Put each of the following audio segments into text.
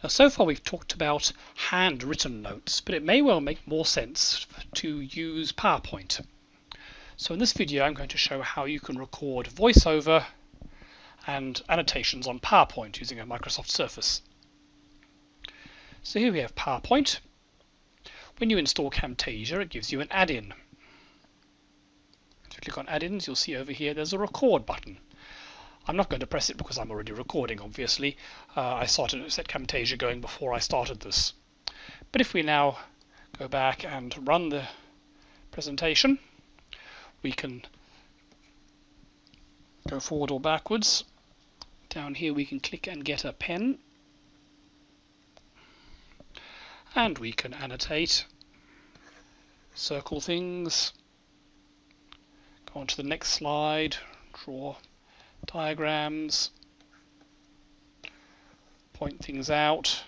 Now, so far we've talked about handwritten notes, but it may well make more sense to use PowerPoint. So in this video I'm going to show how you can record voiceover and annotations on PowerPoint using a Microsoft Surface. So here we have PowerPoint. When you install Camtasia it gives you an add-in. If you click on add-ins you'll see over here there's a record button. I'm not going to press it because I'm already recording, obviously. Uh, I started set Camtasia going before I started this. But if we now go back and run the presentation, we can go forward or backwards. Down here we can click and get a pen. And we can annotate, circle things, go on to the next slide, draw diagrams, point things out,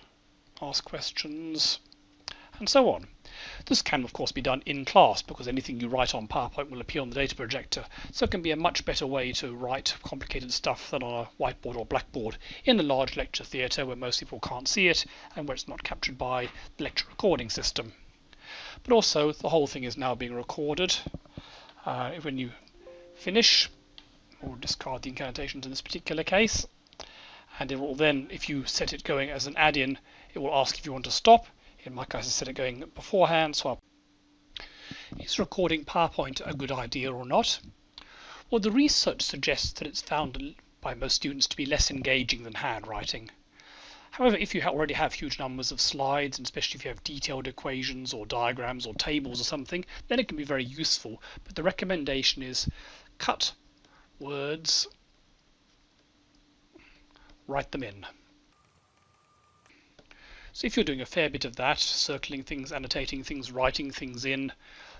ask questions, and so on. This can of course be done in class because anything you write on PowerPoint will appear on the data projector, so it can be a much better way to write complicated stuff than on a whiteboard or blackboard in a large lecture theatre where most people can't see it and where it's not captured by the lecture recording system. But also the whole thing is now being recorded. Uh, when you finish, or discard the ink annotations in this particular case. And it will then, if you set it going as an add-in, it will ask if you want to stop. In my case, I set it going beforehand, so I'll is recording PowerPoint a good idea or not? Well, the research suggests that it's found by most students to be less engaging than handwriting. However, if you already have huge numbers of slides, and especially if you have detailed equations or diagrams or tables or something, then it can be very useful. But the recommendation is cut words, write them in. So if you're doing a fair bit of that, circling things, annotating things, writing things in,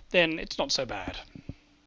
then it's not so bad.